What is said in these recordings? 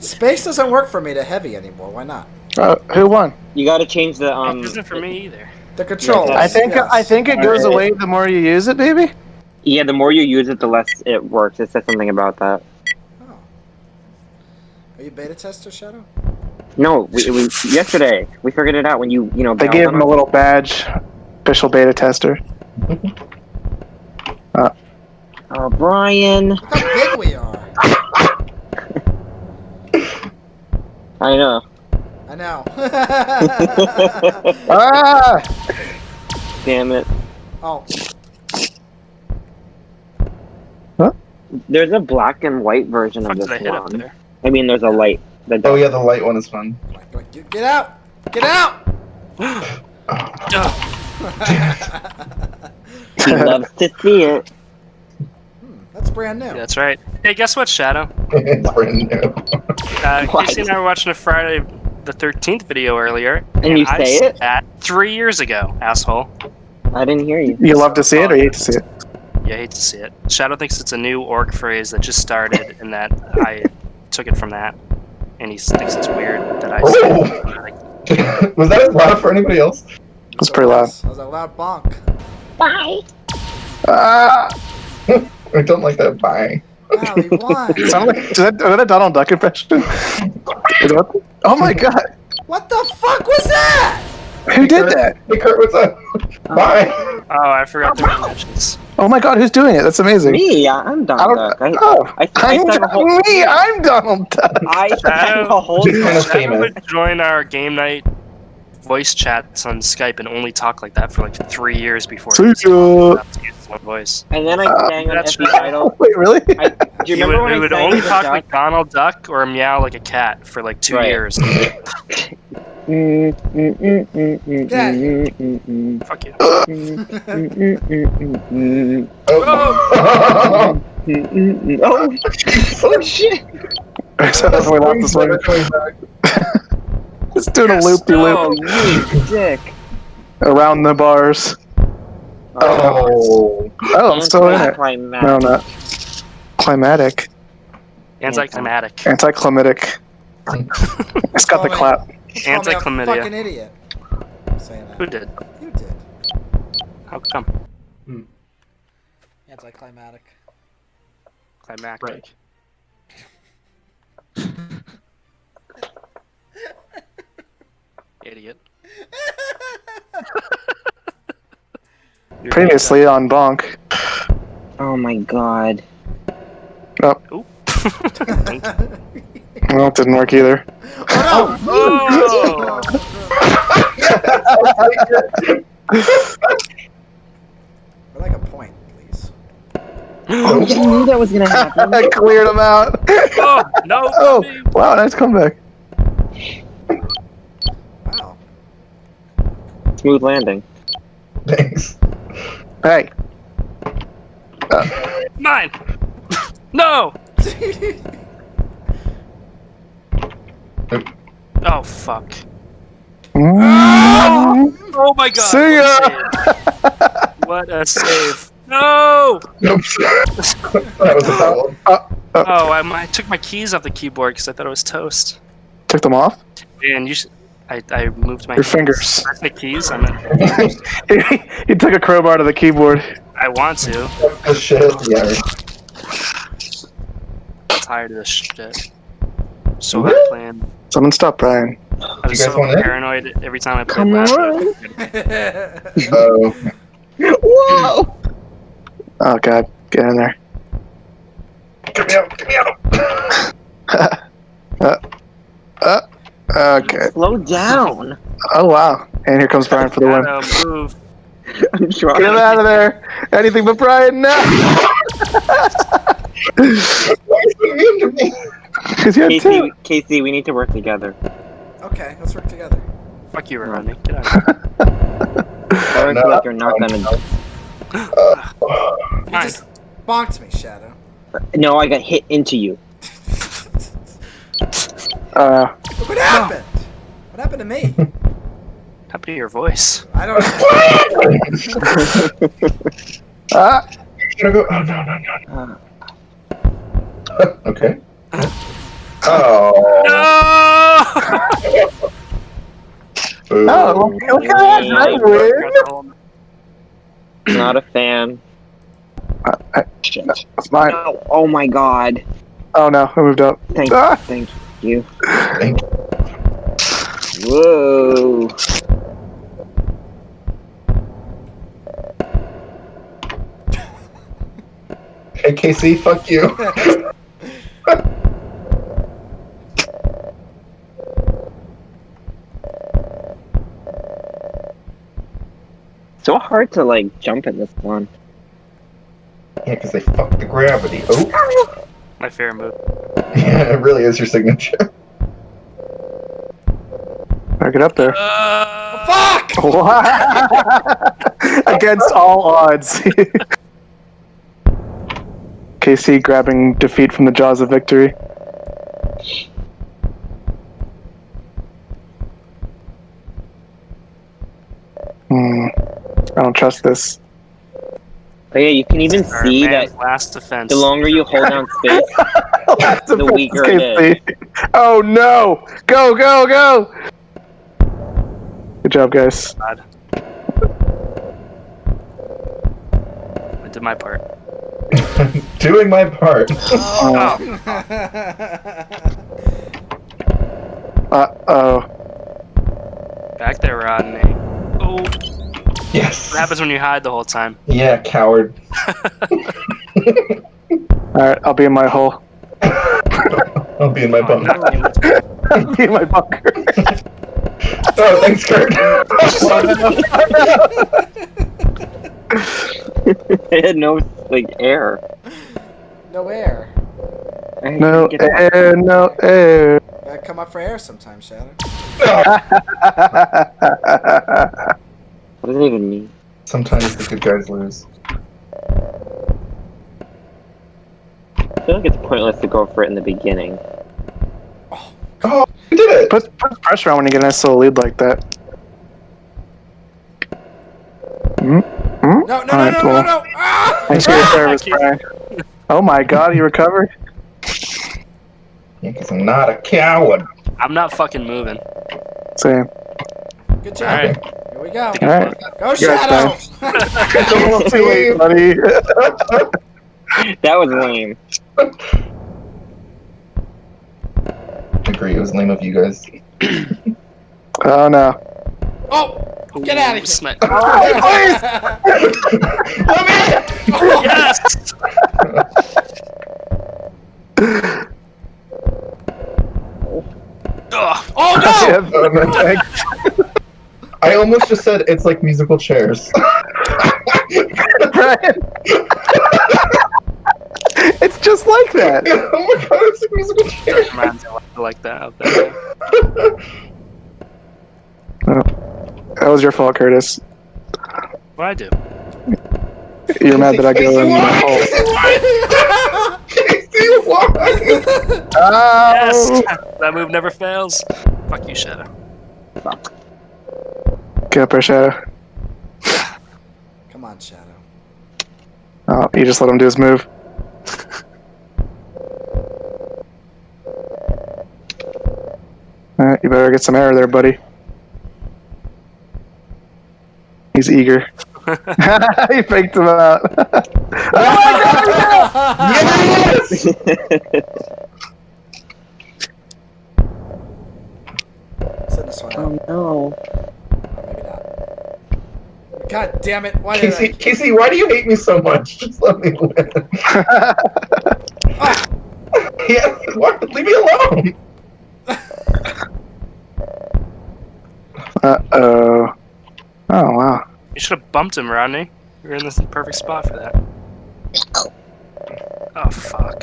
Space doesn't work for me to heavy anymore. Why not? Uh, who won? You got to change the um. it isn't for me either. The controls. I think yes. I think it goes Alright. away the more you use it, maybe. Yeah, the more you use it, the less it works. It says something about that. Oh. Are you beta tester, Shadow? No, we, we yesterday we figured it out when you you know. They gave him a us. little badge, official beta tester. uh. Oh, Brian. Look how big we are. I know. I know. Ah! Damn it. oh, Huh? There's a black and white version of did I this hit up one. there? I mean, there's a light. The Oh yeah, the light one is fun. like, like, get get out! Get out! Ugh. He loves to see it. That's brand new. That's right. Hey, guess what, Shadow? it's brand new. Uh, What? Casey and I were watching a Friday the 13th video earlier. And you I say it? that three years ago, asshole. I didn't hear you. You love to see it or you hate to see it? Yeah, I hate to see it. Shadow thinks it's a new orc phrase that just started and that I took it from that. And he thinks it's weird that I said it. Was that as loud for anybody else? It's pretty loud. That was a loud bonk. Bye! Ah! I don't like that. Bye. Wow, he won. It sounded like, is that, is that a Donald Duck impression? Is that- oh my god! What the fuck was that? Who did that? Hey Kurt, what's up? Bye. oh, I forgot the mentions. Oh my god, who's doing it? That's amazing. Me, I'm I Donald don't. Duck. I, oh, I, I, I'm have whole, me. I'm Donald Duck. I have a whole. Just kind of famous. would join our game night voice chats on Skype and only talk like that for like three years before See he was ya. allowed to use his own voice. And then I Uh, sang on that's FB right. Idol. Wait, really? I, do He you would, when he I would only talk duck? like Donald Duck or meow like a cat for like two Right. years. Mm, mm, mm, mm, mm, Get out of here. mm, mm, Fuck you. mm, mm, mm, mm, mm, Oh. mm, mm, mm. Oh, oh shit! so that's why we lost this one. It's doing a loop de Oh, loop you dick! around the bars. oh. Oh, oh I'm still in it. Anticlimactic. No, I'm not. Climatic. Anticlimactic. Anticlimatic. It's got the Oh, clap. You called Anti-chlamydia. Fucking idiot. Saying Who did? You did. How come? Hmm. Anticlimactic. Climactic. Idiot. Previously on Bonk. Oh my god. Oop. Well, it didn't work either. Oh oh! no! I'd like a point, please. Oh, you knew that was gonna happen. I cleared him out. oh no! Oh, wow, nice comeback. Smooth landing. Thanks. Hey, Mine. no. Oh fuck. Mm, Oh my god. See ya. What a save. What a save. No! Nope. that was a. Oh, I, I took my keys off the keyboard because I thought it was toast. took them off. And you should. I, I moved my Your keys. fingers. I the keys. I'm not, he took a crowbar to the keyboard. I want to. Oh shit. Yeah. I'm tired of this shit. So What? hard playing. Someone stop Brian. I was so want in? paranoid every time I played Come last on. Oh. Whoa! Oh god, get in there. Get me out. Get me out. Uh, okay. Slow down. Oh wow. And here comes Brian for the win. Shadow, move. I'm Get him out of there. Anything but Brian now. Why are mean to me? Because you had Casey, two. Casey, we need to work together. okay, let's work together. Fuck you, Rodney. Get out. of here. Or No. like you're not gonna. You just bonked me, Shadow. No, I got hit into you. Uh, What happened? What happened to me? Happened to your voice. I don't ah, You gonna go? Oh no no no. Uh, okay. oh Oh. No! Oh, look at that! I! Not a fan. Uh, I- Shit. That's mine. No. Oh my god. Oh no, I moved up. Thank, Ah! thank you. Thank you. Whoa. Hey, Casey, fuck you. So hard to like jump in this one. Yeah, because they fucked the gravity. Oh, My fair move. yeah, it really is your signature. Better it up there. Uh, Fuck! Against all odds. Casey grabbing defeat from the jaws of victory. Hmm. I don't trust this. But yeah, you can even our see that last defense. the longer you hold down space, That's The weaker it Casey. Oh no! Go, go, go! Good job, guys. God. I did my part. Doing my part. Uh Oh, oh. What happens when you hide the whole time? Yeah, coward. Alright, I'll be in my hole. I'll be in my Oh, bunker. I'll be in my bunker. Oh, thanks, Kurt. it had no like air. No air. No air, no air. Gotta come up for air sometime, Shadow. What does it even mean? Sometimes the good guys lose. I feel like it's pointless to go for it in the beginning. Oh, you did it! put, put pressure on when you get a nice little lead like that. Hmm? Hmm? No, no, no, no, no, well, no! Ah! Thanks for your service, Brian. Oh my god, you recovered? Yeah, because I'm not a coward. I'm not fucking moving. Same. Good job. Alright. Here we go. Alright. Go, You're Shadow! It's a little too late, buddy. That was lame. agree, it was lame of you guys. Oh no. oh! Get out of here. Smack. Let me Yes! Oh no! Oh, no, thanks. I almost just said it's like musical chairs. It's just like that. oh my god, it's like musical chairs. Reminds me I like that out there. That was your fault, Curtis. What I do? You're mad that I go in the hole. Casey, why? Oh! Yes! That move never fails. Fuck you, Shadow. Get up there, Shadow. Come on, Shadow. Oh, you just let him do his move. Alright, you better get some air there, buddy. He's eager. he faked him out. oh my god! Yes! Send this one oh, out. oh no. Or maybe not. God damn it! Why did Casey, I? Casey, why do you hate me so much? Just let me win. Oh, yeah, why? Leave me alone. Uh oh. Oh wow. You should have bumped him, Rodney. You're in the perfect spot for that. Oh, fuck.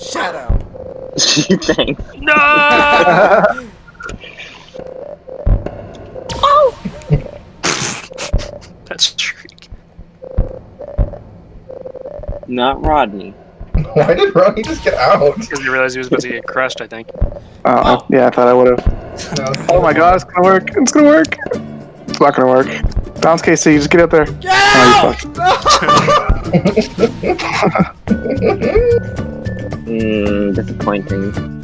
Shadow. Thanks. No! Not Rodney. Why did Ronnie just get out? Because he realized he was about to get crushed, I think. Oh, yeah, I thought I would have. No. Oh my god, it's gonna work. It's gonna work. It's not gonna work. Bounce Casey, just get up there. Get Oh, out! Mm, disappointing.